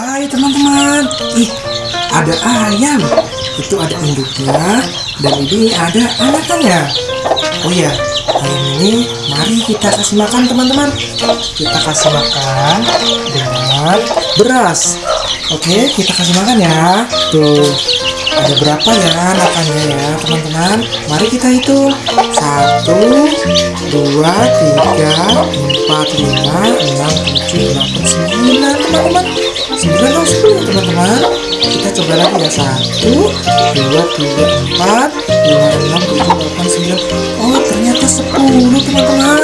Hai teman-teman, ih ada ayam. Itu ada induknya dan ini ada anakannya. Oh ya, ayam ini mari kita kasih makan teman-teman. Kita kasih makan dengan beras. Oke, kita kasih makan ya. Tuh, ada berapa ya anakannya ya teman-teman? Mari kita hitung. Satu, dua, tiga, empat, lima, enam, tujuh, delapan, sembilan teman-teman. Sembilan atau sepuluh teman-teman. Kita coba lagi ya. Satu, dua, tiga, empat, lima, enam, tujuh, delapan, sembilan. Oh ternyata sepuluh teman-teman.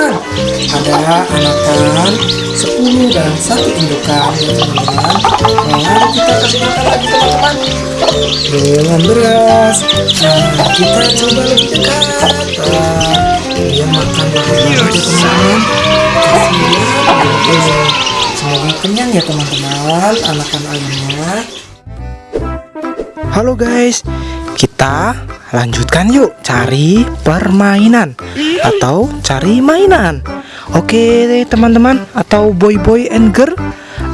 Ada anakan sepuluh dan satu indukan ya teman-teman. Mari kita kasih makan lagi teman-teman dengan beras. Nah, kita coba lebih dekat. Nah, dia makan banget ya teman-teman. Semoga kenyang ya teman-teman anakan ayamnya. Halo guys, kita lanjutkan yuk cari permainan atau cari mainan. Oke teman-teman atau boy-boy and girl.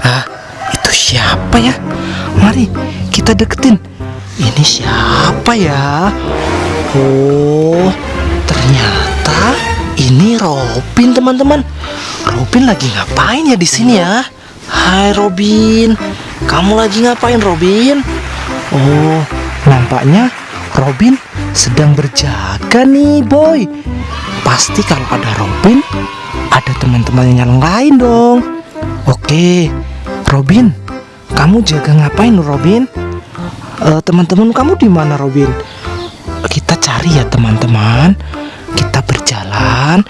Ah, itu siapa ya? Mari kita deketin. Ini siapa ya? Oh, ternyata ini Robin teman-teman. Robin lagi ngapain ya di sini ya? Hai Robin, kamu lagi ngapain Robin? Oh, nampaknya Robin sedang berjaga nih boy. Pasti kalau ada Robin, ada teman-teman yang lain dong. Oke, Robin, kamu jaga ngapain Robin? Eh, teman-teman kamu di mana Robin? Kita cari ya teman-teman. Kita berjalan,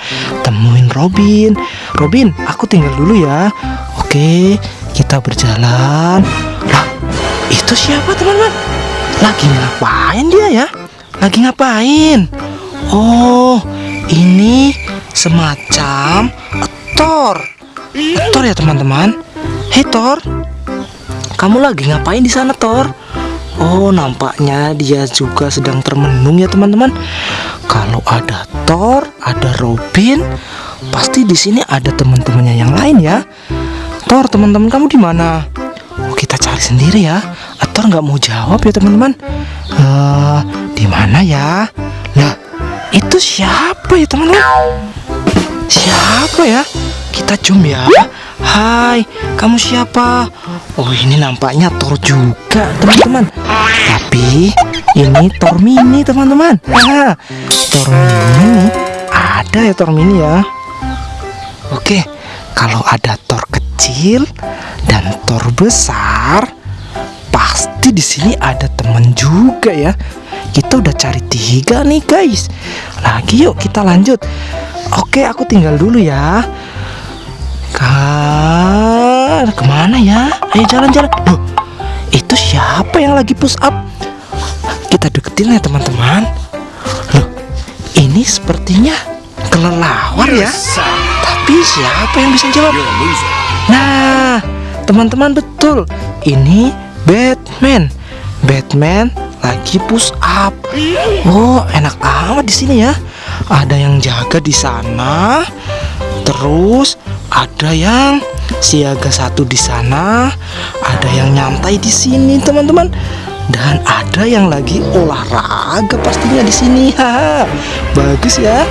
temuin Robin. Robin, aku tinggal dulu ya. Oke, kita berjalan. Lah, itu siapa teman-teman? Lagi ngapain dia ya? Lagi ngapain? Oh, ini semacam Thor. Thor ya teman-teman. Hei Thor, kamu lagi ngapain di sana Thor? Oh, nampaknya dia juga sedang termenung ya teman-teman. Kalau ada Thor, ada Robin, pasti di sini ada teman-temannya yang lain ya. Thor, teman-teman kamu di mana? Oh, kita cari sendiri ya. Thor nggak mau jawab ya teman-teman. Eh, di mana ya? Lah, itu siapa ya teman-teman? Siapa ya? Kita zoom ya. Hai, kamu siapa? Oh, ini nampaknya Thor juga, teman-teman. Tapi ini Thor mini, teman-teman. Nah, Thor mini ada ya Thor mini ya. Oke, kalau ada Thor kecil dan Thor besar, di sini ada teman juga ya. Kita udah cari tiga nih guys. Lagi yuk kita lanjut. Oke, aku tinggal dulu ya. Kar, ke mana ya? Ayo jalan-jalan. Loh, itu siapa yang lagi push up? Kita deketin ya teman-teman. Loh, ini sepertinya kelelawar ya. Tapi siapa yang bisa jawab? Nah, teman-teman betul. Ini Batman. Batman lagi push up. Oh, enak amat di sini ya. Ada yang jaga di sana. Terus ada yang siaga satu di sana, ada yang nyantai di sini, teman-teman. Dan ada yang lagi olahraga pastinya di sini. Bagus ya.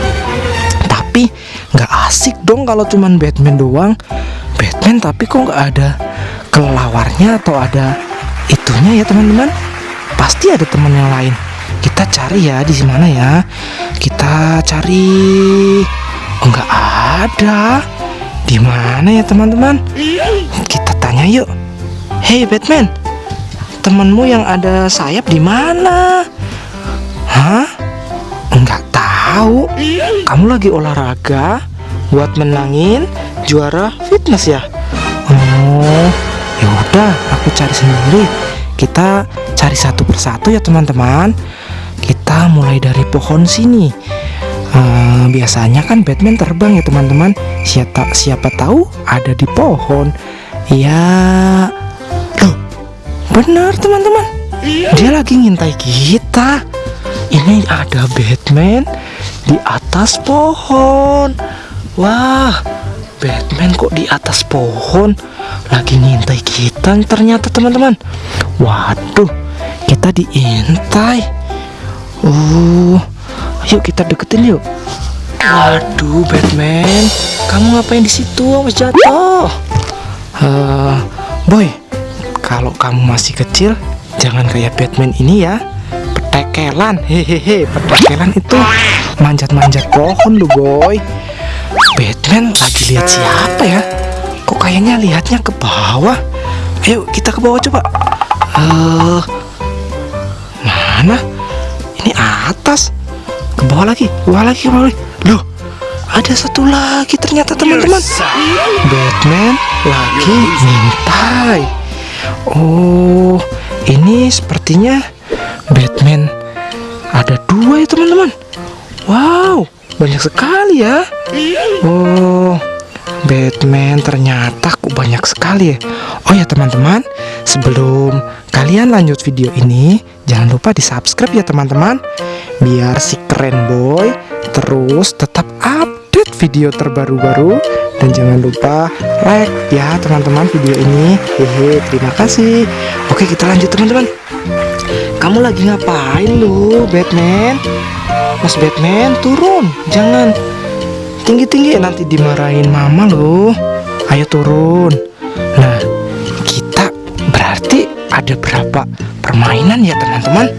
Tapi nggak asik dong kalau cuman Batman doang. Batman tapi kok nggak ada kelelawarnya atau ada itunya ya teman-teman. Pasti ada teman yang lain. Kita cari ya di mana ya. Kita cari. Oh nggak ada. Di mana ya teman-teman? Kita tanya yuk. Hey Batman, temanmu yang ada sayap di mana? Hah? Enggak tahu. Kamu lagi olahraga buat menangin juara fitness ya? Oh, ya udah, aku cari sendiri. Kita cari satu persatu ya teman-teman. Kita mulai dari pohon sini. Eh, biasanya kan Batman terbang ya teman-teman. Siapa siapa tahu ada di pohon. Ya, loh, benar teman-teman. Dia lagi ngintai kita. Ini ada Batman di atas pohon. Wah, Batman kok di atas pohon lagi ngintai kita ternyata teman-teman. Waduh Kita diintai. Oh Yuk kita deketin yuk. Waduh Batman. Kamu ngapain di situ? Awas jatuh. Uh, Boy Kalau kamu masih kecil Jangan kayak Batman ini ya. Petekelan. Hehehe Petekelan itu Manjat-manjat pohon lu boy. Batman lagi lihat siapa ya Kok kayaknya lihatnya ke bawah? Ayo kita ke bawah coba. Uh, Mana? Ini atas. Ke bawah lagi Ke bawah lagi ke bawah lagi. Loh ada satu lagi ternyata teman-teman. Batman lagi mintai Oh ini sepertinya Batman. Ada dua ya teman-teman. Wow banyak sekali ya. Oh Batman ternyata kok banyak sekali ya. Oh ya teman-teman Sebelum kalian lanjut video ini Jangan lupa di subscribe ya teman-teman. Biar si keren boy Terus tetap update video terbaru-baru. Dan jangan lupa like ya teman-teman video ini. Hehe terima kasih. Oke kita lanjut teman-teman. Kamu lagi ngapain lu Batman? Mas Batman turun jangan tinggi-tinggi nanti dimarahin mama loh. Ayo turun. Nah kita berarti ada berapa permainan ya teman-teman?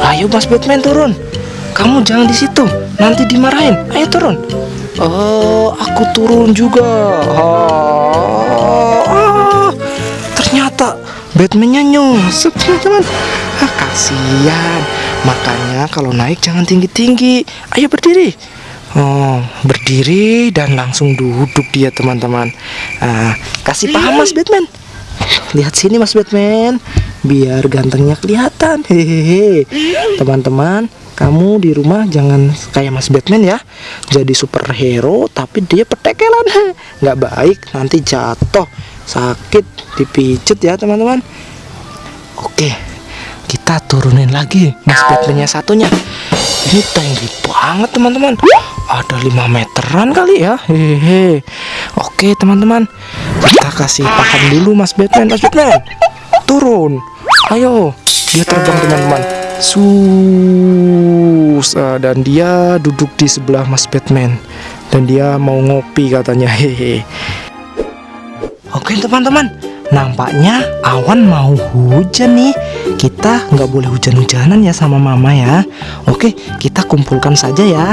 Ayo Mas Batman turun. Kamu jangan di situ nanti dimarahin. Ayo turun. Oh aku turun juga. Oh, oh. ternyata Batmannya nyusup teman-teman. Ah, kasihan. Makanya kalau naik jangan tinggi-tinggi. Ayo berdiri. Oh, berdiri dan langsung duduk dia teman-teman. Nah, kasih paham Mas Batman. Lihat sini Mas Batman, biar gantengnya kelihatan. Hehehe. Teman-teman, kamu di rumah jangan kayak Mas Batman ya. Jadi superhero tapi dia petekelan. Nggak baik, nanti jatuh, sakit, dipijet ya teman-teman. Oke, kita turunin lagi Mas Batmannya satunya. Ini tinggi banget teman-teman ada 5 meteran kali ya? Hehehe oke teman-teman. Kita kasih paham dulu mas Batman. Mas Batman turun. Ayo. Dia terbang teman-teman. Sus. Dan dia duduk di sebelah mas Batman. Dan dia mau ngopi katanya. Hehe. Oke teman-teman. Nampaknya awan mau hujan nih kita nggak boleh hujan-hujanan ya sama mama ya. Oke kita kumpulkan saja ya.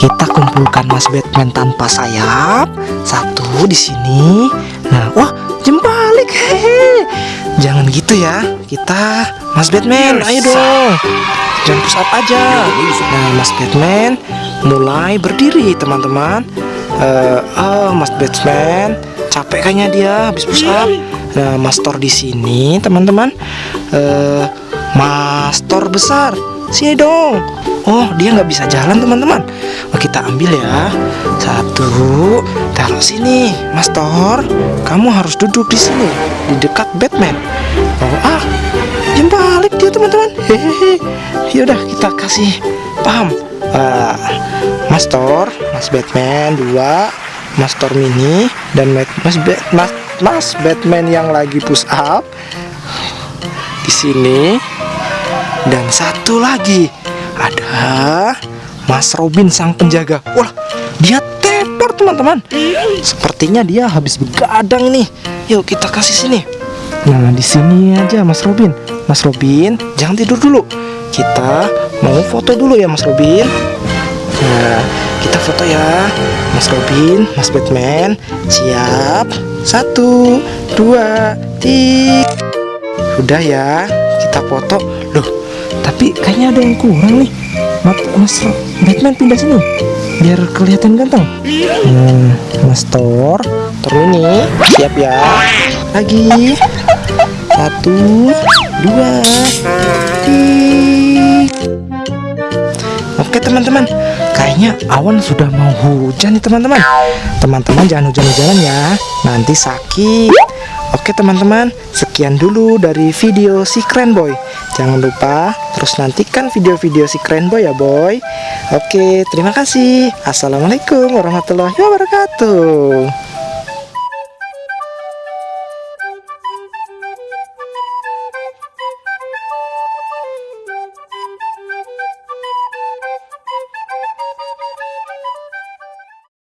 Kita kumpulkan mas Batman tanpa sayap. Satu di sini. Nah wah jembalik hehe. Jangan gitu ya. Kita mas Batman ayo dong. Jangan push up aja. Nah mas Batman mulai berdiri teman-teman uh, oh mas Batman capek kayaknya dia habis push up Nah, master di sini, teman-teman. Uh, master besar. Sini dong. Oh, dia nggak bisa jalan, teman-teman. Oh, kita ambil ya. Satu, taruh sini, Master. Kamu harus duduk di sini, di dekat Batman. Oh, ah, jam balik dia, teman-teman. Hehehe. Yaudah, kita kasih paham. Uh, Master, Mas Batman dua, Master Mini dan Mas Mas, Mas Mas Batman yang lagi push up di sini dan satu lagi ada Mas Robin sang penjaga. Wah, dia tepar teman-teman. Sepertinya dia habis begadang nih. Yuk kita kasih sini. Nah, di sini aja Mas Robin. Mas Robin, jangan tidur dulu. Kita mau foto dulu ya Mas Robin. Nah, kita foto ya. Mas Robin, Mas Batman. Siap. Satu Dua Tiga. Udah ya Kita foto. Loh Tapi kayaknya ada yang kurang nih. Mas Batman pindah sini. Biar kelihatan ganteng. Hmm, Mas Thor Thor ini. Siap ya. Lagi. Satu teman-teman. Kayaknya awan sudah mau hujan nih teman-teman. Teman-teman jangan hujan-hujanan ya. Nanti sakit. Oke teman-teman. Sekian dulu dari video si keren boy. Jangan lupa terus nantikan video-video si keren boy ya boy. Oke terima kasih. Assalamualaikum warahmatullahi wabarakatuh